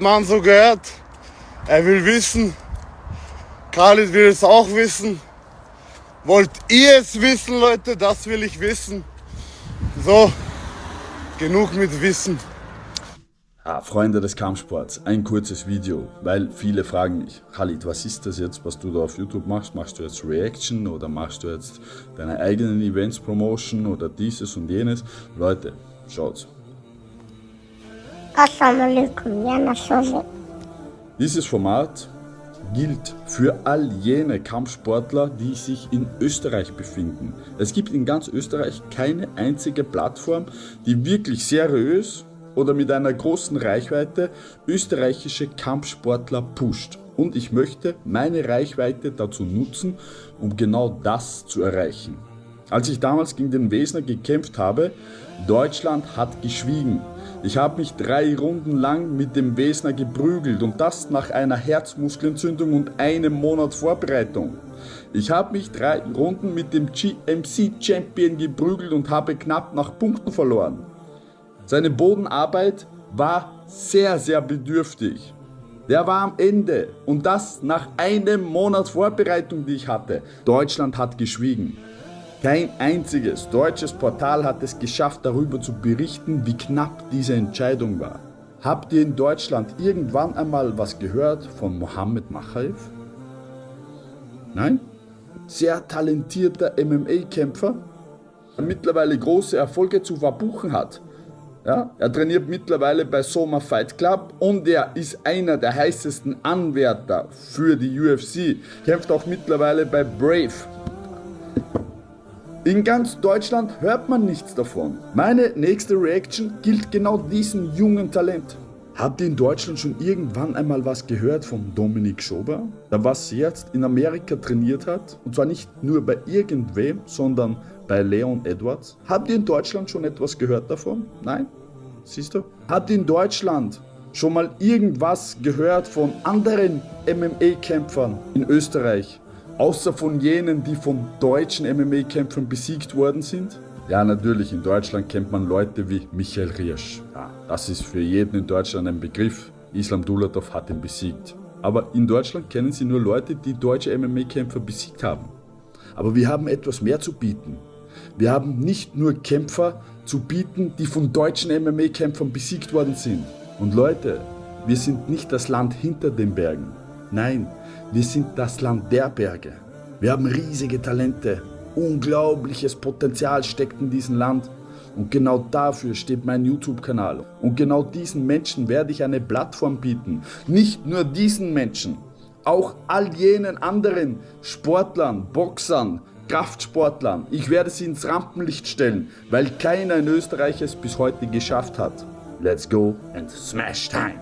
hat man so gehört. Er will wissen. Khalid will es auch wissen. Wollt ihr es wissen, Leute? Das will ich wissen. So, genug mit Wissen. Ah, Freunde des Kampfsports, ein kurzes Video, weil viele fragen mich, Khalid, was ist das jetzt, was du da auf YouTube machst? Machst du jetzt Reaction oder machst du jetzt deine eigenen Events Promotion oder dieses und jenes? Leute, schaut's. Assalamu alaikum, ja, Nassozi. Dieses Format gilt für all jene Kampfsportler, die sich in Österreich befinden. Es gibt in ganz Österreich keine einzige Plattform, die wirklich seriös oder mit einer großen Reichweite österreichische Kampfsportler pusht. Und ich möchte meine Reichweite dazu nutzen, um genau das zu erreichen. Als ich damals gegen den Wesner gekämpft habe, Deutschland hat geschwiegen. Ich habe mich drei Runden lang mit dem Wesner geprügelt und das nach einer Herzmuskelentzündung und einem Monat Vorbereitung. Ich habe mich drei Runden mit dem GMC Champion geprügelt und habe knapp nach Punkten verloren. Seine Bodenarbeit war sehr, sehr bedürftig. Der war am Ende und das nach einem Monat Vorbereitung, die ich hatte. Deutschland hat geschwiegen. Kein einziges deutsches Portal hat es geschafft, darüber zu berichten, wie knapp diese Entscheidung war. Habt ihr in Deutschland irgendwann einmal was gehört von Mohammed Machaev? Nein? Sehr talentierter MMA-Kämpfer, der mittlerweile große Erfolge zu verbuchen hat. Ja, er trainiert mittlerweile bei Soma Fight Club und er ist einer der heißesten Anwärter für die UFC. Kämpft auch mittlerweile bei Brave. In ganz Deutschland hört man nichts davon. Meine nächste Reaction gilt genau diesem jungen Talent. Habt ihr in Deutschland schon irgendwann einmal was gehört von Dominik Schober? Der was jetzt in Amerika trainiert hat und zwar nicht nur bei irgendwem, sondern bei Leon Edwards. Habt ihr in Deutschland schon etwas gehört davon? Nein? Siehst du? Habt ihr in Deutschland schon mal irgendwas gehört von anderen MMA-Kämpfern in Österreich? Außer von jenen, die von deutschen MMA-Kämpfern besiegt worden sind? Ja, natürlich, in Deutschland kennt man Leute wie Michael Riersch. Ja, das ist für jeden in Deutschland ein Begriff. Islam Dulatov hat ihn besiegt. Aber in Deutschland kennen sie nur Leute, die deutsche MMA-Kämpfer besiegt haben. Aber wir haben etwas mehr zu bieten. Wir haben nicht nur Kämpfer zu bieten, die von deutschen MMA-Kämpfern besiegt worden sind. Und Leute, wir sind nicht das Land hinter den Bergen. Nein, wir sind das Land der Berge. Wir haben riesige Talente. Unglaubliches Potenzial steckt in diesem Land. Und genau dafür steht mein YouTube-Kanal. Und genau diesen Menschen werde ich eine Plattform bieten. Nicht nur diesen Menschen, auch all jenen anderen Sportlern, Boxern, Kraftsportlern. Ich werde sie ins Rampenlicht stellen, weil keiner in Österreich es bis heute geschafft hat. Let's go and smash time!